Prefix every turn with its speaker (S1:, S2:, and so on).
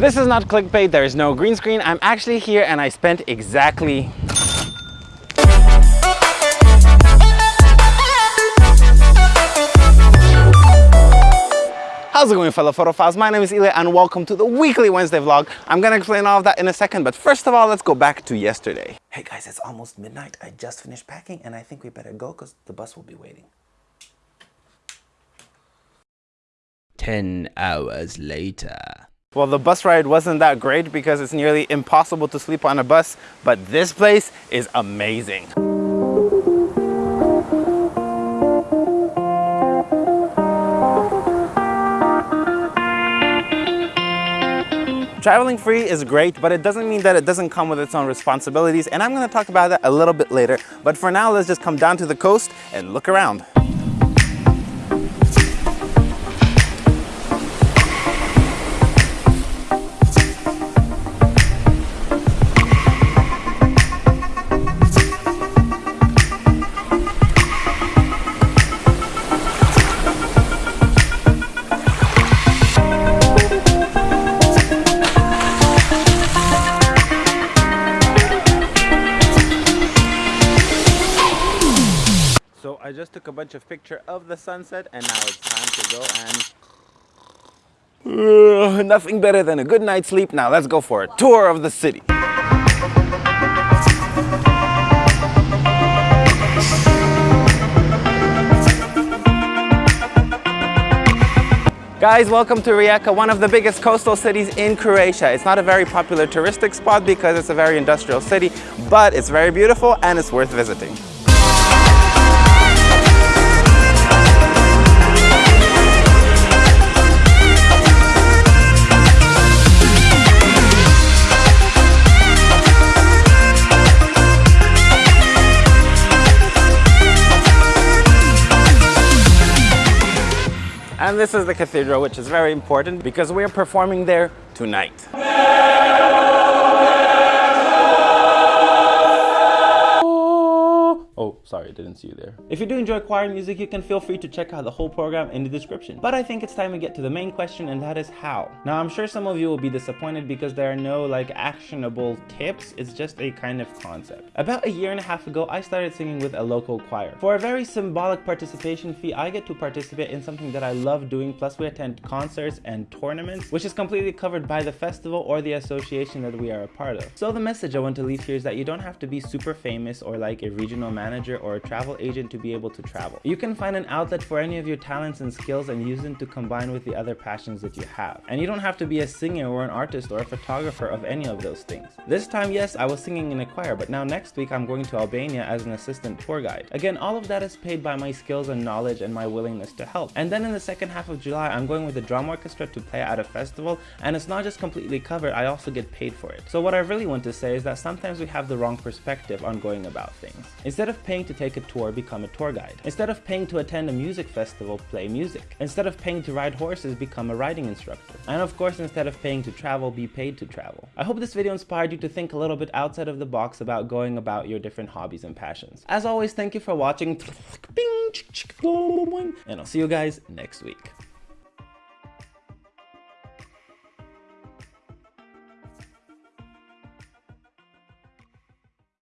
S1: This is not clickbait, there is no green screen. I'm actually here and I spent exactly How's it going fellow photophiles? My name is Ilya and welcome to the weekly Wednesday vlog. I'm gonna explain all of that in a second, but first of all, let's go back to yesterday. Hey guys, it's almost midnight. I just finished packing and I think we better go because the bus will be waiting.
S2: 10 hours later.
S1: Well, the bus ride wasn't that great because it's nearly impossible to sleep on a bus, but this place is amazing. Traveling free is great, but it doesn't mean that it doesn't come with its own responsibilities, and I'm gonna talk about that a little bit later. But for now, let's just come down to the coast and look around. I just took a bunch of picture of the sunset and now it's time to go and Ugh, nothing better than a good night's sleep. Now let's go for a tour of the city. Guys, welcome to Rijeka, one of the biggest coastal cities in Croatia. It's not a very popular touristic spot because it's a very industrial city, but it's very beautiful and it's worth visiting. And this is the cathedral, which is very important because we're performing there tonight. You there. If you do enjoy choir music, you can feel free to check out the whole program in the description. But I think it's time to get to the main question, and that is how. Now, I'm sure some of you will be disappointed because there are no like actionable tips. It's just a kind of concept. About a year and a half ago, I started singing with a local choir. For a very symbolic participation fee, I get to participate in something that I love doing, plus we attend concerts and tournaments, which is completely covered by the festival or the association that we are a part of. So the message I want to leave here is that you don't have to be super famous or like a regional manager manager or a travel agent to be able to travel. You can find an outlet for any of your talents and skills and use them to combine with the other passions that you have. And you don't have to be a singer or an artist or a photographer of any of those things. This time, yes, I was singing in a choir, but now next week I'm going to Albania as an assistant tour guide. Again, all of that is paid by my skills and knowledge and my willingness to help. And then in the second half of July, I'm going with a drum orchestra to play at a festival, and it's not just completely covered, I also get paid for it. So what I really want to say is that sometimes we have the wrong perspective on going about things. Instead of paying to take a tour, become a tour guide. Instead of paying to attend a music festival, play music. Instead of paying to ride horses, become a riding instructor. And of course, instead of paying to travel, be paid to travel. I hope this video inspired you to think a little bit outside of the box about going about your different hobbies and passions. As always, thank you for watching, and I'll see you guys next week.